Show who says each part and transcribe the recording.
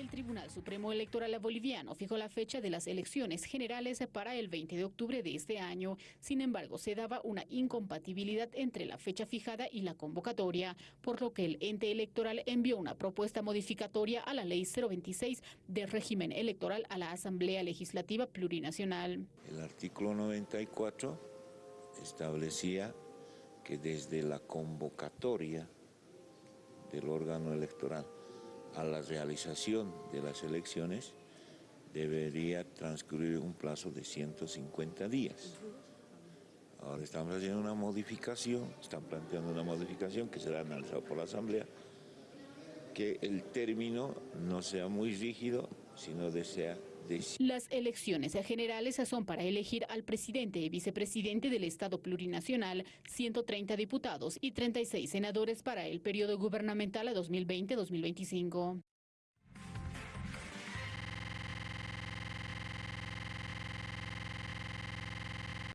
Speaker 1: El Tribunal Supremo Electoral Boliviano fijó la fecha de las elecciones generales para el 20 de octubre de este año. Sin embargo, se daba una incompatibilidad entre la fecha fijada y la convocatoria, por lo que el ente electoral envió una propuesta modificatoria a la Ley 026 del régimen electoral a la Asamblea Legislativa Plurinacional.
Speaker 2: El artículo 94 establecía que desde la convocatoria del órgano electoral a la realización de las elecciones debería transcurrir un plazo de 150 días. Ahora estamos haciendo una modificación, están planteando una modificación que será analizada por la Asamblea, que el término no sea muy rígido, sino desea
Speaker 1: las elecciones generales son para elegir al presidente y vicepresidente del Estado plurinacional, 130 diputados y 36 senadores para el periodo gubernamental a 2020-2025.